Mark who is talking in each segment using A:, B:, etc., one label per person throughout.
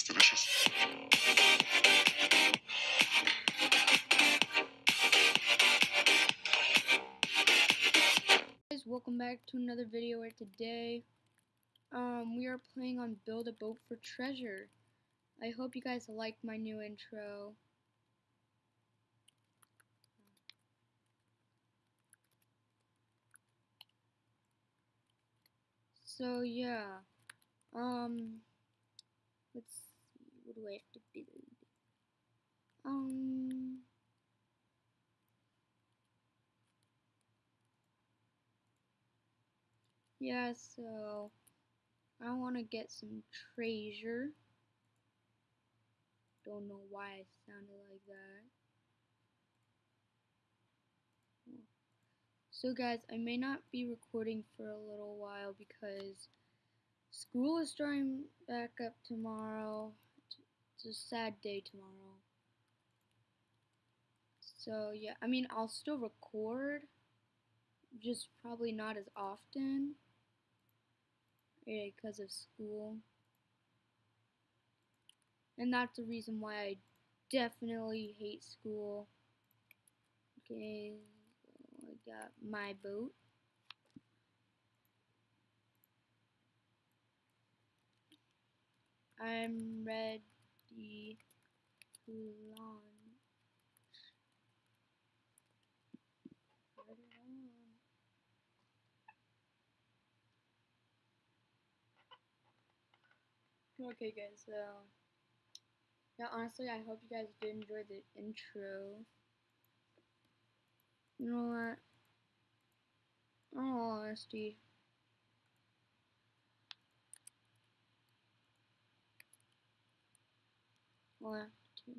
A: It's delicious.
B: guys welcome back to another video where today um we are playing on build a boat for treasure I hope you guys like my new intro so yeah um let's I have to build um Yeah, so I want to get some treasure. Don't know why I sounded like that. So guys, I may not be recording for a little while because school is starting back up tomorrow. It's a sad day tomorrow. So yeah, I mean, I'll still record, just probably not as often eh, because of school. And that's the reason why I definitely hate school. Okay, I got my boat. I'm ready to launch. Okay guys, so yeah honestly I hope you guys did enjoy the intro. You know what? In all honesty. One, two,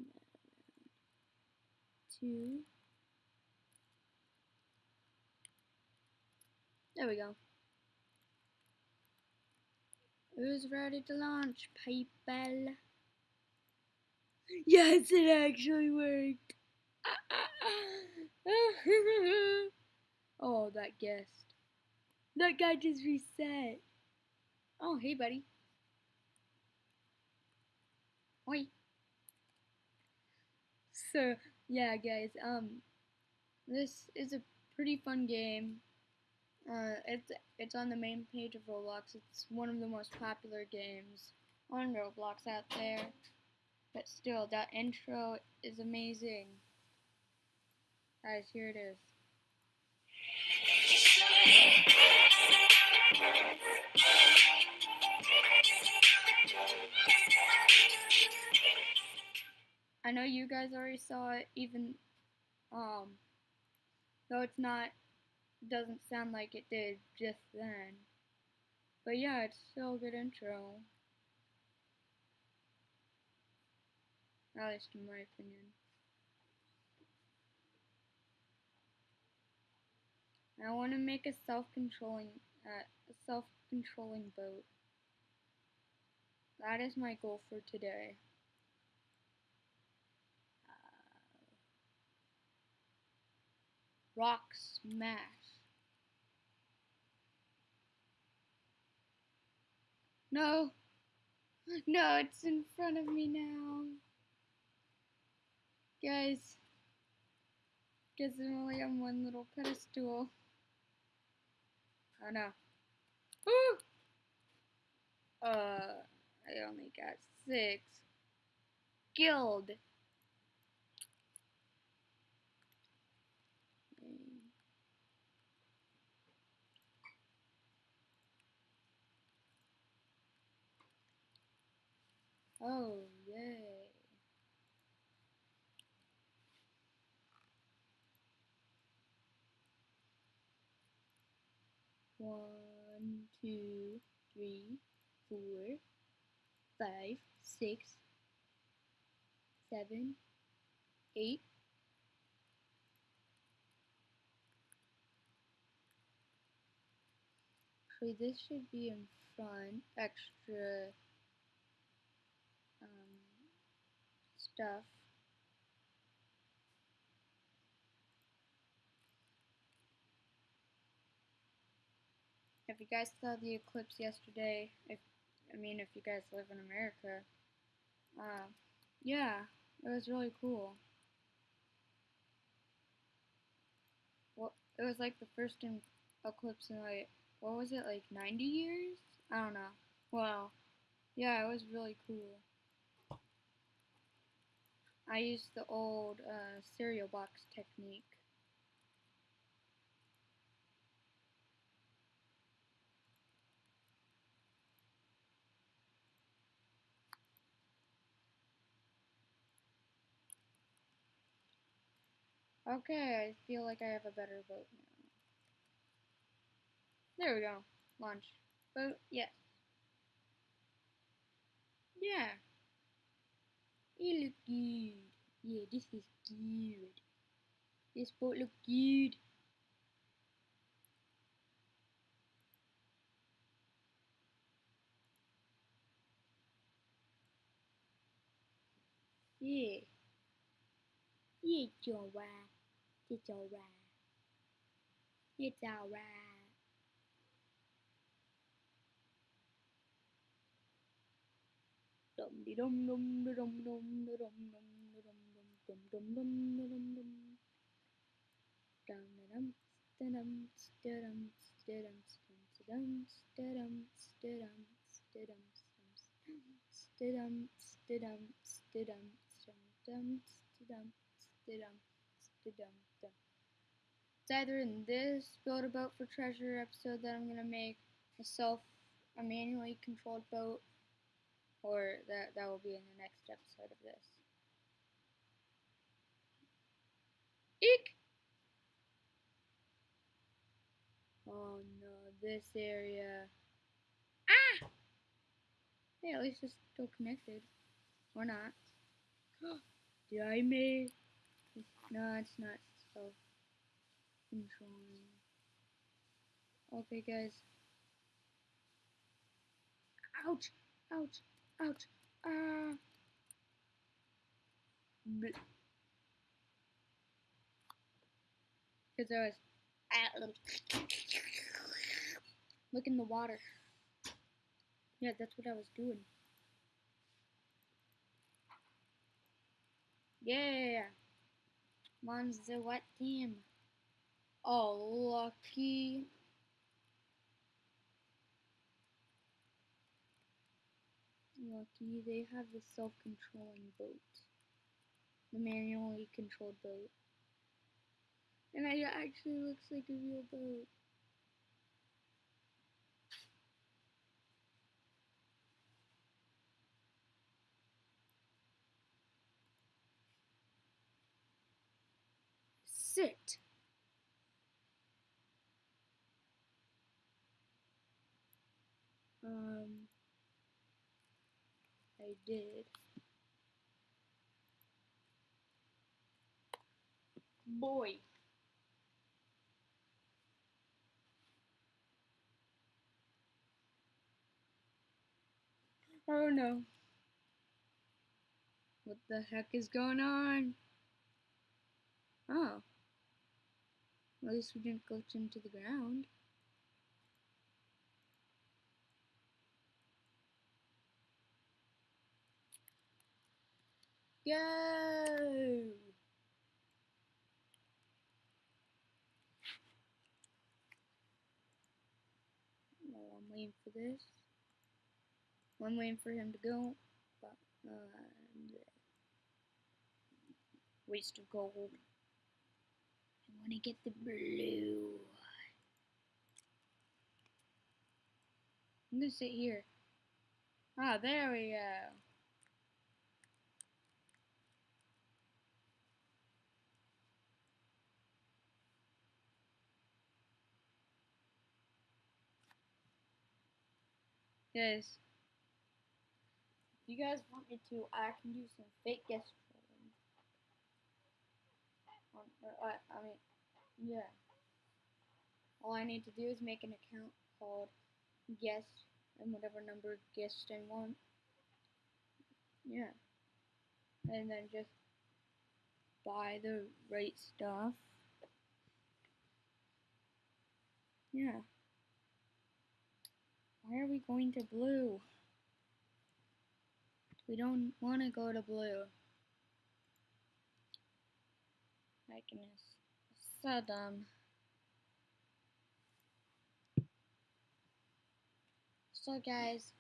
B: two. There we go. Who's ready to launch, people? Yes, it actually worked. oh, that guest. That guy just reset. Oh, hey, buddy. Oi. So, yeah, guys, um, this is a pretty fun game. Uh, it's it's on the main page of Roblox. It's one of the most popular games on Roblox out there. But still, that intro is amazing. Guys, here it is. I know you guys already saw it, even um, though it's not doesn't sound like it did just then. But yeah, it's still a good intro. At least in my opinion. I want to make a self-controlling, uh, a self-controlling boat. That is my goal for today. Rock smash. No. No, it's in front of me now. Guys. Guess I'm only on one little pedestal. Oh no. Ooh! Uh, I only got six. Guild. Oh, yay. One, two, three, four, five, six, seven, eight. Actually, this should be in front, extra stuff. If you guys saw the eclipse yesterday, if I mean if you guys live in America, Uh, yeah, it was really cool. Well, it was like the first eclipse in like what was it like 90 years? I don't know. Well, yeah, it was really cool. I use the old uh, cereal box technique. Okay, I feel like I have a better boat now. There we go. Launch. Boat, yes. Yeah. It look good. Yeah, this is good. This boat look good. Yeah. Yeah, chào alright. Yeah, chào It's Yeah, chào de dum dum de dum dum de dum dum de dum dum dum dum dum de dum dum. Dum de dum de dum de dum de dum de dum de dum de dum de dum de dum de dum de dum dum dum dum dum dum. It's either in this build a boat for treasure episode that I'm gonna make a self a manually controlled boat or that that will be in the next episode of this. Eek! Oh no, this area. Ah! Hey, at least it's still connected. Or not. Did I make? No, it's not self controlling. Okay, guys. Ouch! Ouch! Ouch! Ah! Because I was look in the water. Yeah, that's what I was doing. Yeah. Mine's the what team? Oh, lucky. Lucky, they have the self-controlling boat. The manually controlled boat. And it actually looks like a real boat. Sit. Um, I did. Boy. Oh no. What the heck is going on? Oh. At least we didn't glitch into the ground. Go! Well, I'm waiting for this. I'm waiting for him to go. But, uh, waste of gold. I want to get the blue. I'm gonna sit here. Ah, there we go. Guys, if you guys want me to, I can do some fake guest trolling. I, I mean, yeah. All I need to do is make an account called guest and whatever number guest I want. Yeah. And then just buy the right stuff. Yeah. Why are we going to blue? We don't want to go to blue. My goodness. So dumb. So guys,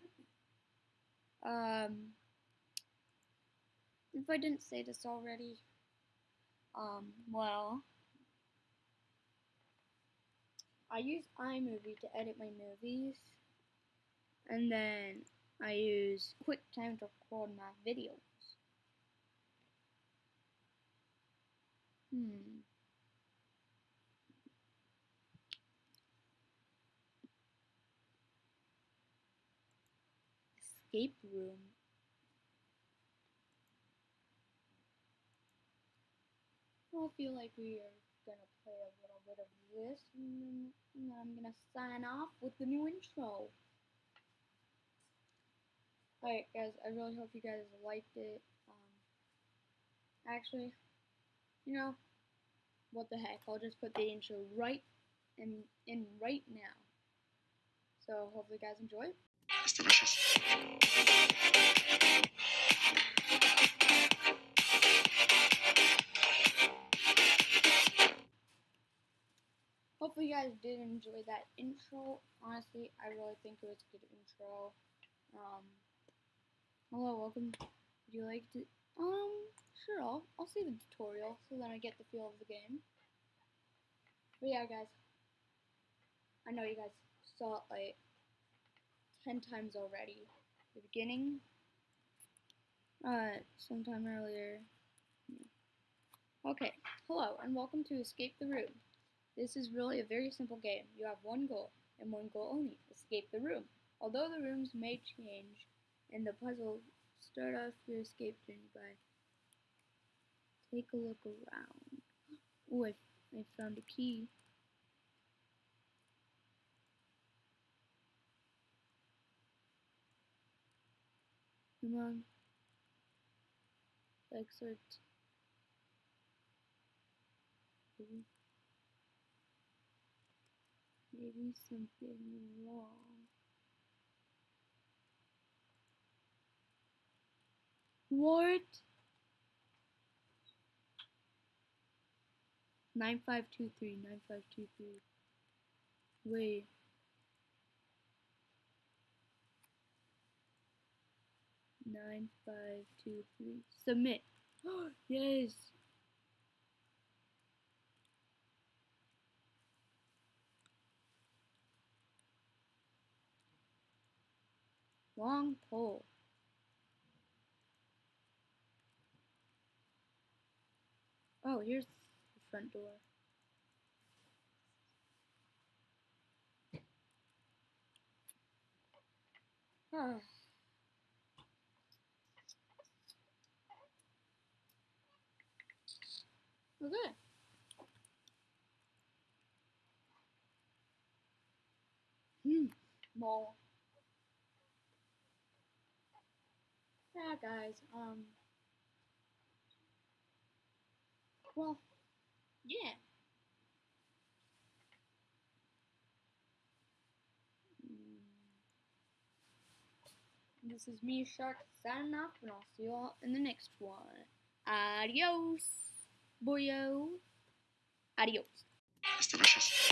B: um, if I didn't say this already, um, well, I use iMovie to edit my movies, and then I use QuickTime to record my videos. Hmm. Escape room. I feel like we are gonna play a little bit of this, and then I'm gonna sign off with the new intro. Alright guys, I really hope you guys liked it. Um, actually, you know, what the heck, I'll just put the intro right in, in right now. So hopefully you guys enjoy.
A: It's delicious.
B: Hopefully you guys did enjoy that intro. Honestly, I really think it was a good intro. Um, hello, welcome. Would you like to? Um, sure. I'll I'll see the tutorial so then I get the feel of the game. But yeah, guys. I know you guys saw it like ten times already. The beginning. Uh, sometime earlier. Okay. Hello and welcome to Escape the Room. This is really a very simple game. You have one goal, and one goal only, escape the room. Although the rooms may change in the puzzle, start off your escape journey by take a look around. Oh, I, I found a key. Come on. Exit. Maybe something wrong. What? Nine five two three nine five two three. Wait. Nine five two three. Submit. yes. Long pole. Oh, here's the front door. Ah. Okay. Hmm. Mall. Yeah, guys. Um. Well, yeah. Mm. This is me, Shark, signing off, and I'll see you all in the next one. Adios, boyo. Adios.
A: It's delicious.